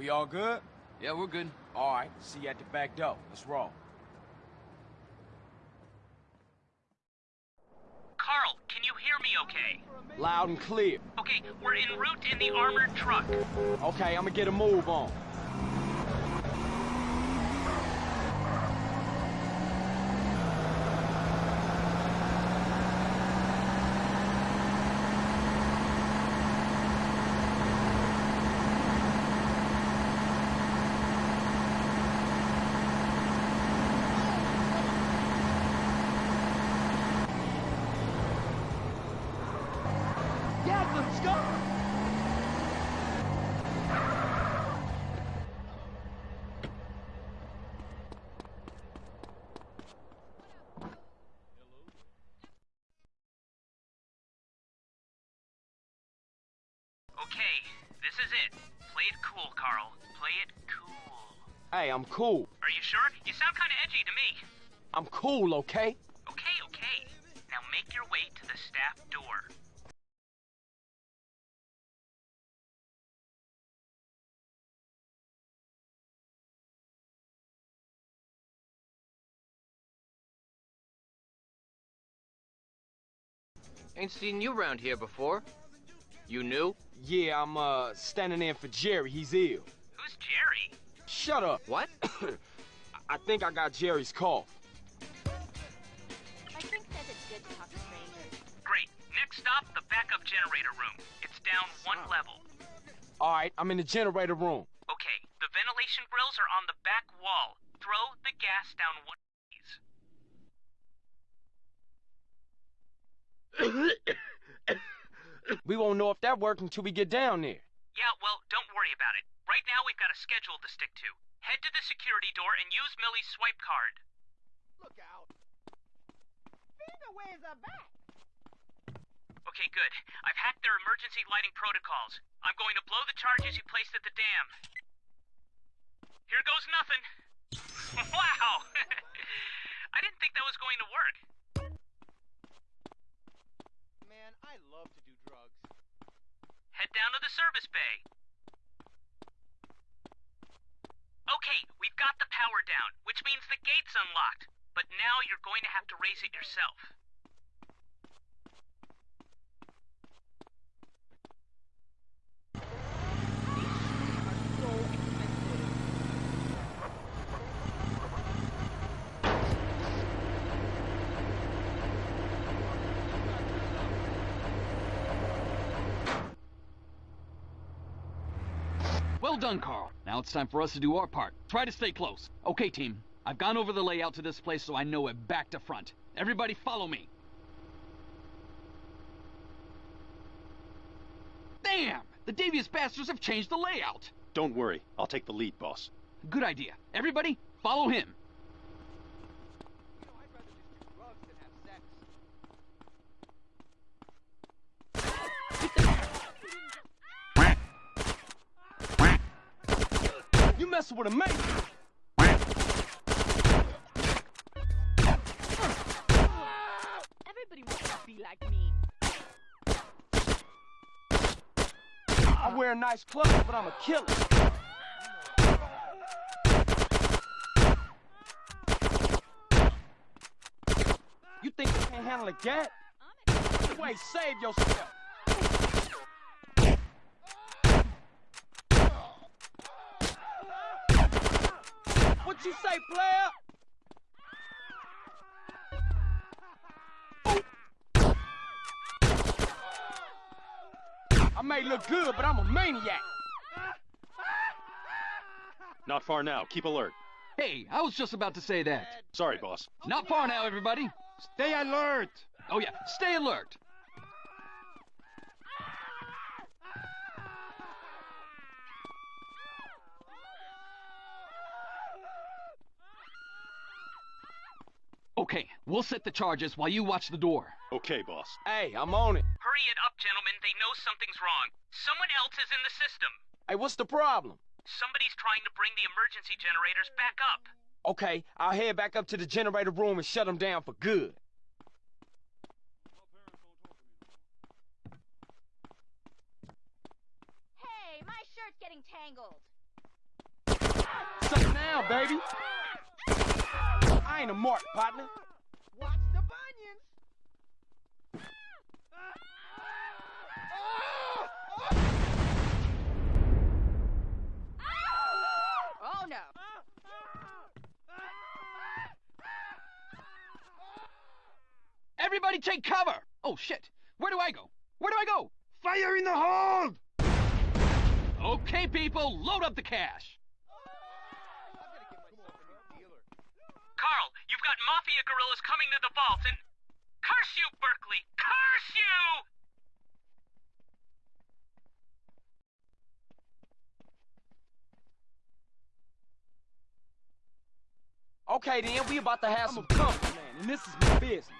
We all good? Yeah, we're good. All right, see you at the back door. Let's roll. Carl, can you hear me okay? Loud and clear. Okay, we're en route in the armored truck. Okay, I'm gonna get a move on. Yeah, let's go! Okay, this is it. Play it cool, Carl. Play it cool. Hey, I'm cool. Are you sure? You sound kind of edgy to me. I'm cool, okay? Okay, okay. Now make your way to the staff door. Ain't seen you around here before. You new? Yeah, I'm, uh, standing in for Jerry. He's ill. Who's Jerry? Shut up. What? I think I got Jerry's cough. My friend says it's good to talk to strangers. Great. Next stop, the backup generator room. It's down one level. All right, I'm in the generator room. Okay, the ventilation grills are on the back wall. Throw the gas down one of these. We won't know if that worked until we get down there. Yeah, well, don't worry about it. Right now, we've got a schedule to stick to. Head to the security door and use Millie's swipe card. Look out. Finger waves are back. Okay, good. I've hacked their emergency lighting protocols. I'm going to blow the charges you placed at the dam. Here goes nothing. wow! I didn't think that was going to work. Man, I love to do drugs. Head down to the service bay. Okay, we've got the power down, which means the gate's unlocked. But now you're going to have to raise it yourself. Well done, Carl. Now it's time for us to do our part. Try to stay close. Okay, team. I've gone over the layout to this place so I know it back to front. Everybody follow me. Damn! The devious bastards have changed the layout. Don't worry, I'll take the lead, boss. Good idea. Everybody, follow him. You know, I'd rather just do drugs than have sex. With a mate. Everybody wants to be like me. I wear nice clothes, but I'm a killer. You think you can't handle a gat? Wait, save yourself. What you say, player? I may look good, but I'm a maniac. Not far now, keep alert. Hey, I was just about to say that. Sorry, boss. Not far now, everybody. Stay alert! Oh yeah, stay alert. Okay, we'll set the charges while you watch the door. Okay, boss. Hey, I'm on it. Hurry it up, gentlemen. They know something's wrong. Someone else is in the system. Hey, what's the problem? Somebody's trying to bring the emergency generators back up. Okay, I'll head back up to the generator room and shut them down for good. Hey, my shirt's getting tangled. down, baby. I ain't a mark, partner. Watch the bunions. Oh no. Everybody take cover! Oh shit! Where do I go? Where do I go? Fire in the hold! Okay, people, load up the cash. Carl, you've got mafia gorillas coming to the vault and. Curse you, Berkley! Curse you! Okay, then, we about to have some comfort, man, and this is my business.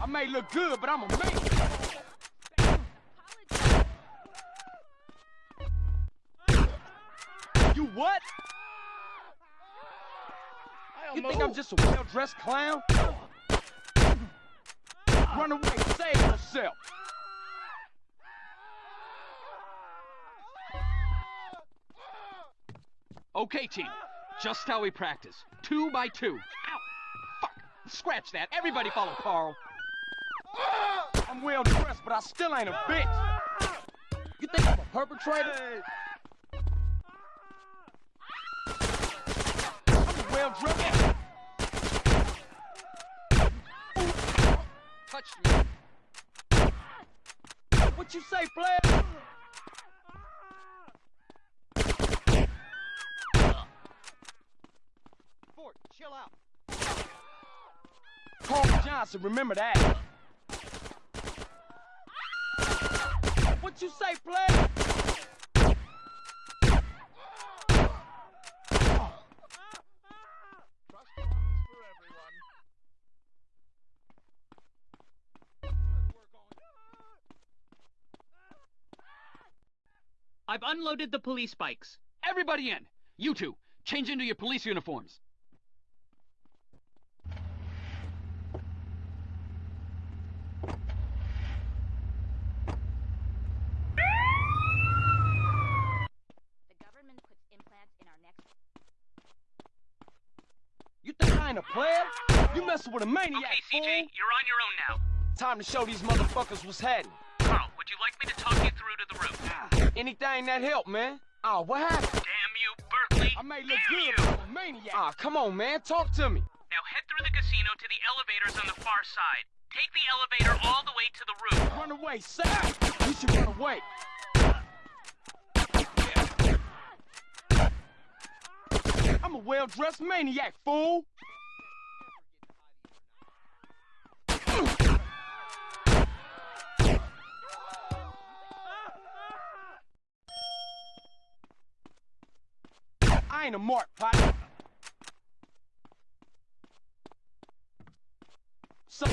I may look good, but I'm a man. You what? You think I'm just a well-dressed clown? Run away, save yourself. Okay, team. Just how we practice. Two by two. Ow! Fuck! Scratch that. Everybody follow Carl. I'm well dressed, but I still ain't a bitch. You think I'm a perpetrator? I'm well dressed. Touched me. What you say, player? Fort, chill out. Carl Johnson, remember that. What you say, player? Trust funds for everyone. I've unloaded the police bikes. Everybody in. You two, change into your police uniforms. The government puts implants in our necks. You think I ain't a player? You messing with a maniac, Okay, fool. CJ, you're on your own now. Time to show these motherfuckers what's happening. Carl, would you like me to talk you through to the room? Anything that help, man. Oh, what happened? Damn you, Berkley! I may look Damn good, you! but I'm a maniac. Ah, come on, man. Talk to me. Now head through the casino to the elevators on the far side. Take the elevator all the way to the roof. Run away, Sam. You should run away. I'm a well-dressed maniac, fool. I ain't a mark, partner. So,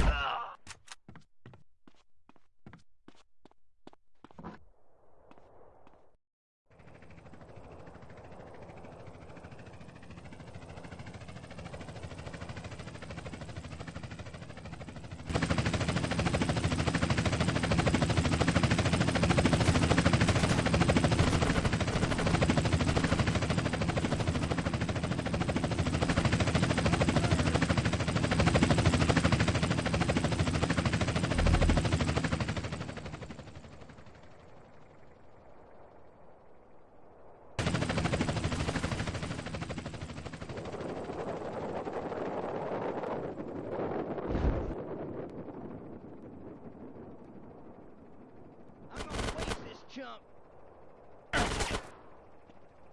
I'm gonna waste this chump.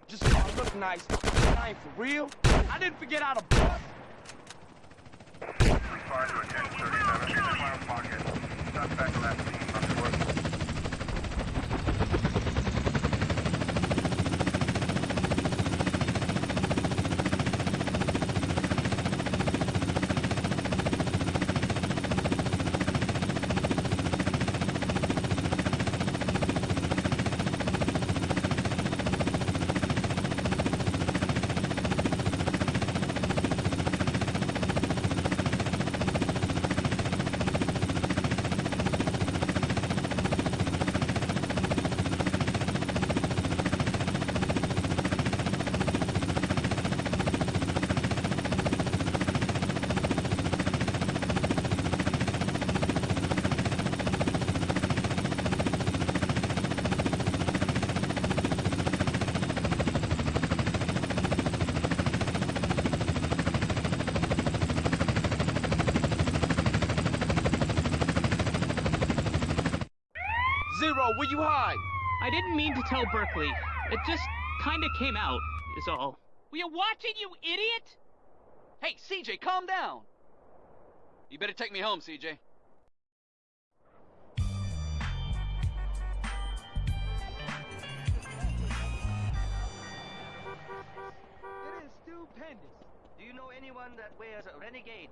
just nice. I ain't for real. I didn't forget how to bust. Respond to a 1037 in pocket. Suspect last you hide? I didn't mean to tell Berkley. It just kinda came out, is all. We are watching, you idiot! Hey, CJ, calm down! You better take me home, CJ. It is stupendous. Do you know anyone that wears a renegade